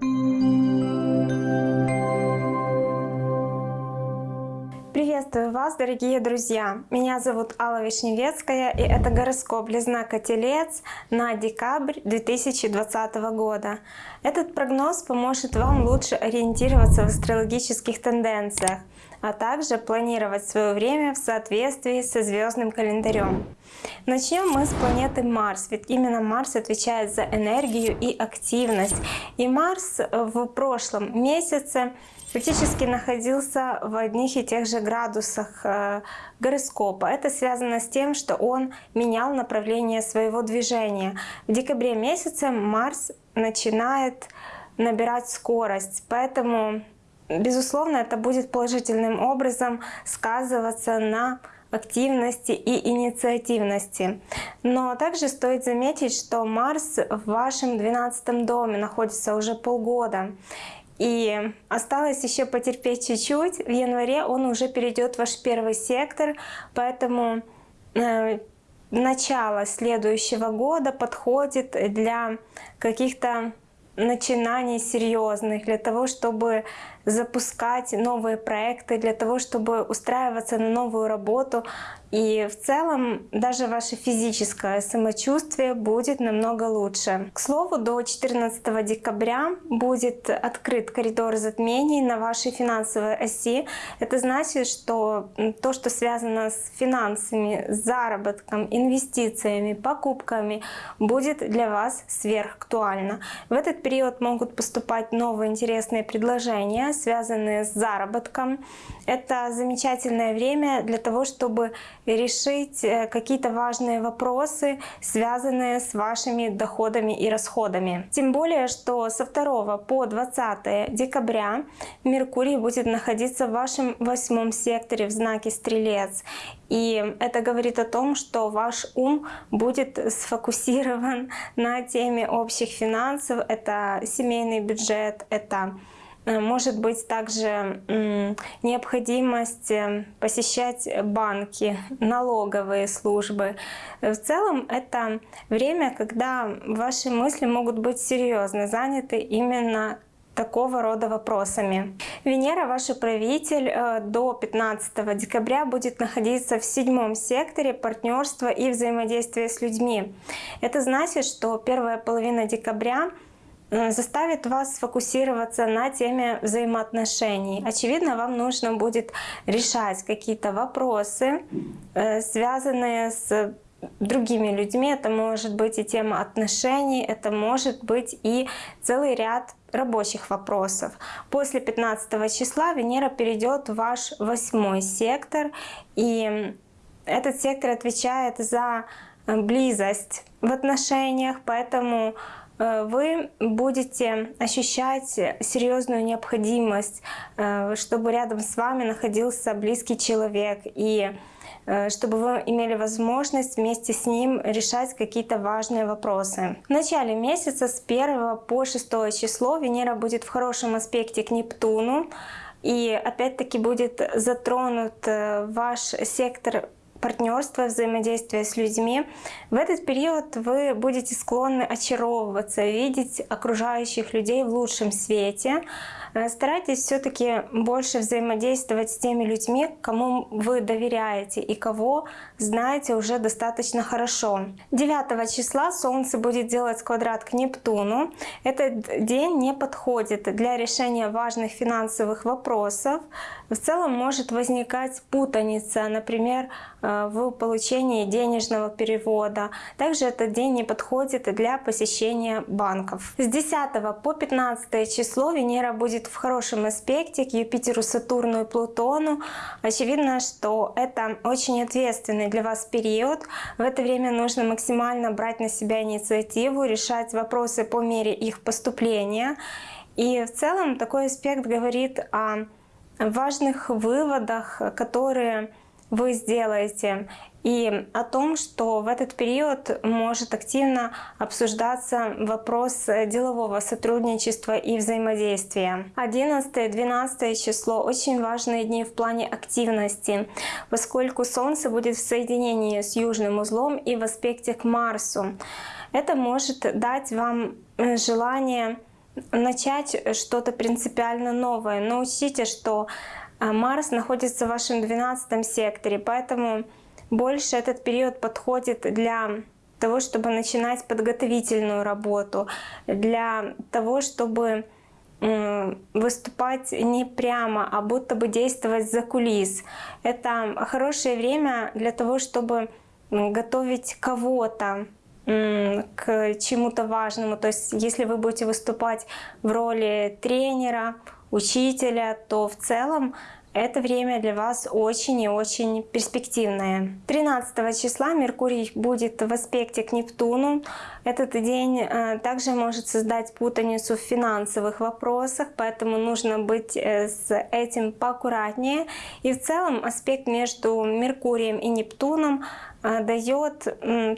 Thank you. Приветствую вас, дорогие друзья! Меня зовут Алла Вишневецкая, и это гороскоп для знака Телец на декабрь 2020 года. Этот прогноз поможет вам лучше ориентироваться в астрологических тенденциях, а также планировать свое время в соответствии со звездным календарем. Начнем мы с планеты Марс, ведь именно Марс отвечает за энергию и активность. И Марс в прошлом месяце фактически находился в одних и тех же градусах э, гороскопа. Это связано с тем, что он менял направление своего движения. В декабре месяце Марс начинает набирать скорость, поэтому, безусловно, это будет положительным образом сказываться на активности и инициативности. Но также стоит заметить, что Марс в вашем 12 доме находится уже полгода. И осталось еще потерпеть чуть-чуть. В январе он уже перейдет в ваш первый сектор, поэтому э, начало следующего года подходит для каких-то начинаний серьезных, для того, чтобы запускать новые проекты, для того, чтобы устраиваться на новую работу. И в целом даже ваше физическое самочувствие будет намного лучше. К слову, до 14 декабря будет открыт коридор затмений на вашей финансовой оси. Это значит, что то, что связано с финансами, заработком, инвестициями, покупками, будет для вас сверхактуально. В этот период могут поступать новые интересные предложения, связанные с заработком. Это замечательное время для того, чтобы решить э, какие-то важные вопросы, связанные с вашими доходами и расходами. Тем более, что со 2 по 20 декабря Меркурий будет находиться в вашем восьмом секторе в знаке Стрелец. И это говорит о том, что ваш ум будет сфокусирован на теме общих финансов. Это семейный бюджет, это может быть также необходимость э, посещать банки, налоговые службы. В целом это время, когда ваши мысли могут быть серьезно заняты именно такого рода вопросами. Венера, ваш управитель, э, до 15 декабря будет находиться в седьмом секторе партнерства и взаимодействия с людьми. Это значит, что первая половина декабря Э, заставит вас сфокусироваться на теме взаимоотношений. Очевидно, вам нужно будет решать какие-то вопросы, э, связанные с другими людьми. Это может быть и тема отношений, это может быть и целый ряд рабочих вопросов. После 15 числа Венера перейдет в ваш восьмой сектор, и этот сектор отвечает за близость в отношениях, поэтому Э, вы будете ощущать серьезную необходимость, э, чтобы рядом с вами находился близкий человек и э, чтобы вы имели возможность вместе с ним решать какие-то важные вопросы. В начале месяца с 1 по 6 число Венера будет в хорошем аспекте к Нептуну. И опять-таки будет затронут ваш сектор партнерства, взаимодействия с людьми, в этот период вы будете склонны очаровываться, видеть окружающих людей в лучшем свете, Э, старайтесь все-таки больше взаимодействовать с теми людьми, кому вы доверяете и кого знаете уже достаточно хорошо. 9 числа Солнце будет делать квадрат к Нептуну. Этот день не подходит для решения важных финансовых вопросов. В целом может возникать путаница, например, в получении денежного перевода. Также этот день не подходит для посещения банков. С 10 по 15 число Венера будет в хорошем аспекте к Юпитеру, Сатурну и Плутону. Очевидно, что это очень ответственный для вас период. В это время нужно максимально брать на себя инициативу, решать вопросы по мере их поступления. И в целом такой аспект говорит о важных выводах, которые вы сделаете и о том, что в этот период может активно обсуждаться вопрос делового сотрудничества и взаимодействия. 11-12 число — очень важные дни в плане активности, поскольку Солнце будет в соединении с южным узлом и в аспекте к Марсу. Это может дать вам э, желание начать что-то принципиально новое. Но учтите, что э, Марс находится в вашем 12 секторе, поэтому больше этот период подходит для того, чтобы начинать подготовительную работу, для того, чтобы выступать не прямо, а будто бы действовать за кулис. Это хорошее время для того, чтобы готовить кого-то к чему-то важному. То есть если вы будете выступать в роли тренера, учителя, то в целом это время для вас очень и очень перспективное. 13 числа Меркурий будет в аспекте к Нептуну. Этот день э, также может создать путаницу в финансовых вопросах, поэтому нужно быть э, с этим поаккуратнее. И в целом аспект между Меркурием и Нептуном э, дает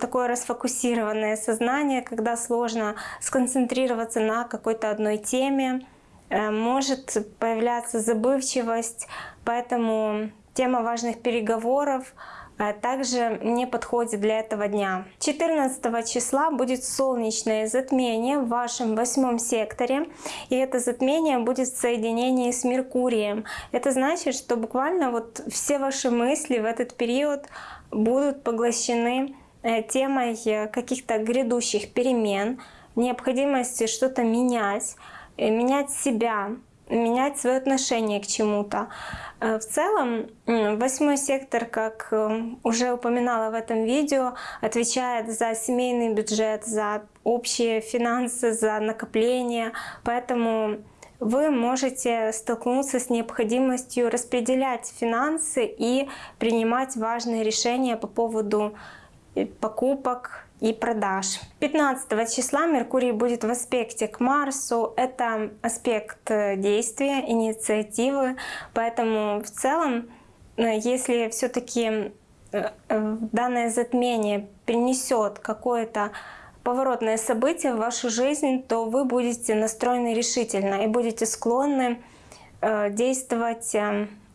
такое расфокусированное сознание, когда сложно сконцентрироваться на какой-то одной теме, может появляться забывчивость, поэтому тема важных переговоров э, также не подходит для этого дня. 14 числа будет солнечное затмение в вашем восьмом секторе, и это затмение будет в соединении с Меркурием. Это значит, что буквально вот все ваши мысли в этот период будут поглощены э, темой каких-то грядущих перемен, необходимости что-то менять, Э, менять себя, менять свое отношение к чему-то. Э, в целом, восьмой сектор, как э, уже упоминала в этом видео, отвечает за семейный бюджет, за общие финансы, за накопление. Поэтому вы можете столкнуться с необходимостью распределять финансы и принимать важные решения по поводу покупок, и продаж. 15 числа Меркурий будет в аспекте к Марсу. Это аспект э, действия, инициативы. Поэтому в целом, э, если все-таки э, данное затмение принесет какое-то поворотное событие в вашу жизнь, то вы будете настроены решительно и будете склонны действовать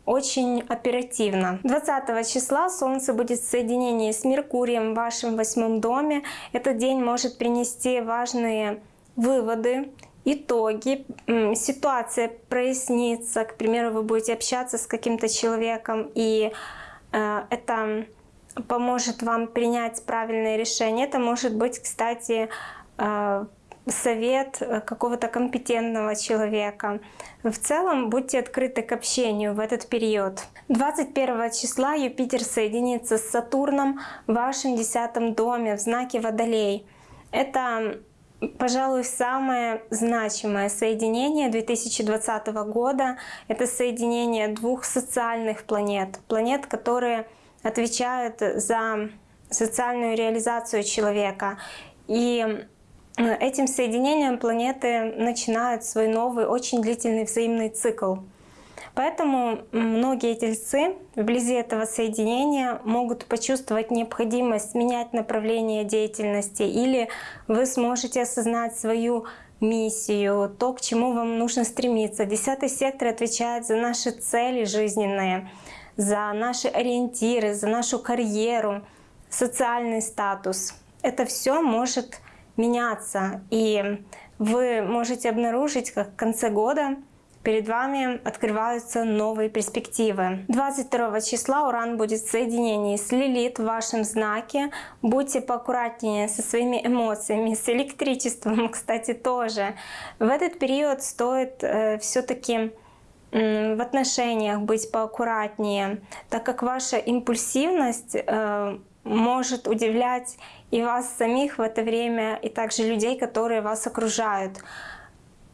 очень оперативно. 20 числа Солнце будет в соединении с Меркурием в вашем восьмом доме. Этот день может принести важные выводы, итоги, ситуация прояснится. К примеру, вы будете общаться с каким-то человеком, и э, это поможет вам принять правильное решение. Это может быть, кстати, э, совет э, какого-то компетентного человека. В целом будьте открыты к общению в этот период. 21 числа Юпитер соединится с Сатурном в вашем десятом доме в знаке Водолей. Это, пожалуй, самое значимое соединение 2020 года. Это соединение двух социальных планет. Планет, которые отвечают за социальную реализацию человека. И этим соединением планеты начинают свой новый, очень длительный взаимный цикл. Поэтому многие тельцы вблизи этого соединения могут почувствовать необходимость менять направление деятельности или вы сможете осознать свою миссию, то, к чему вам нужно стремиться. Десятый сектор отвечает за наши цели жизненные, за наши ориентиры, за нашу карьеру, социальный статус. Это все может меняться. И вы можете обнаружить, как в конце года перед вами открываются новые перспективы. 22 числа Уран будет в соединении с Лилит в вашем знаке. Будьте поаккуратнее со своими эмоциями, с электричеством, кстати, тоже. В этот период стоит э, все-таки в отношениях быть поаккуратнее, так как ваша импульсивность э, может удивлять и вас самих в это время, и также людей, которые вас окружают.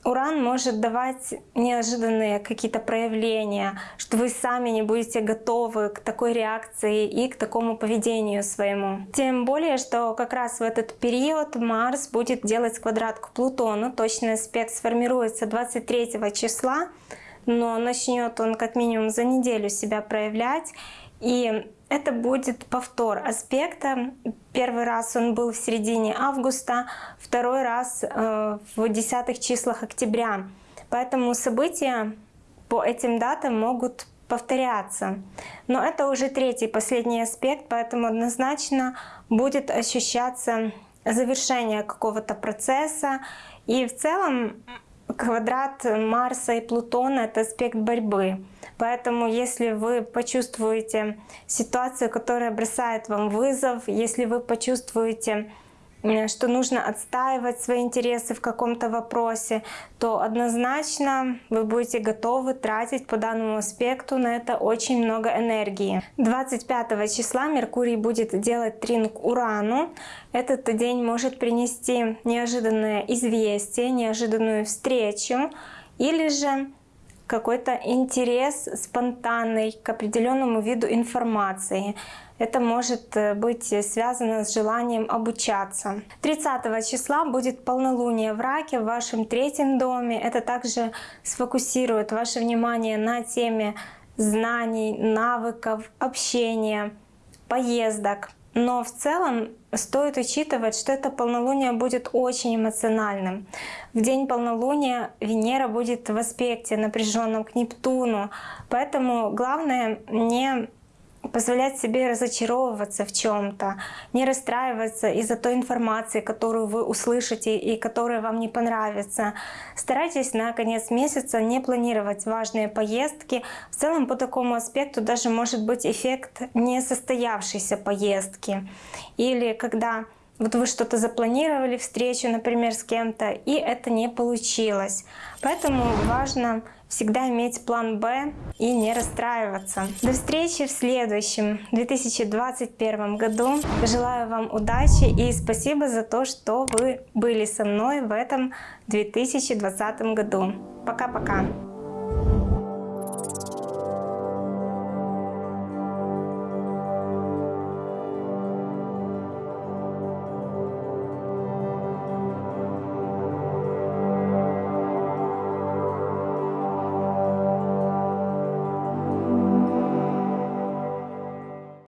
Уран может давать неожиданные какие-то проявления, что вы сами не будете готовы к такой реакции и к такому поведению своему. Тем более, что как раз в этот период Марс будет делать квадрат к Плутону. Точный аспект сформируется 23 числа, но начнет он как минимум за неделю себя проявлять. И это будет повтор аспекта. Первый раз он был в середине августа, второй раз э, в десятых числах октября. Поэтому события по этим датам могут повторяться. Но это уже третий, последний аспект, поэтому однозначно будет ощущаться завершение какого-то процесса. И в целом квадрат Марса и Плутона — это аспект борьбы. Поэтому если вы почувствуете ситуацию, которая бросает вам вызов, если вы почувствуете что нужно отстаивать свои интересы в каком-то вопросе, то однозначно вы будете готовы тратить по данному аспекту на это очень много энергии. 25 числа Меркурий будет делать трин к Урану. Этот день может принести неожиданное известие, неожиданную встречу или же какой-то интерес спонтанный к определенному виду информации. Это может э, быть связано с желанием обучаться. 30 числа будет полнолуние в Раке в вашем третьем доме. Это также сфокусирует ваше внимание на теме знаний, навыков, общения, поездок. Но в целом стоит учитывать, что это полнолуние будет очень эмоциональным. В день полнолуния Венера будет в аспекте напряженном к Нептуну, поэтому главное не позволять себе разочаровываться в чем-то, не расстраиваться из-за той информации, которую вы услышите и которая вам не понравится. Старайтесь на конец месяца не планировать важные поездки. В целом по такому аспекту даже может быть эффект несостоявшейся поездки. Или когда вот вы что-то запланировали, встречу, например, с кем-то, и это не получилось. Поэтому важно всегда иметь план Б и не расстраиваться. До встречи в следующем 2021 году. Желаю вам удачи и спасибо за то, что вы были со мной в этом 2020 году. Пока-пока!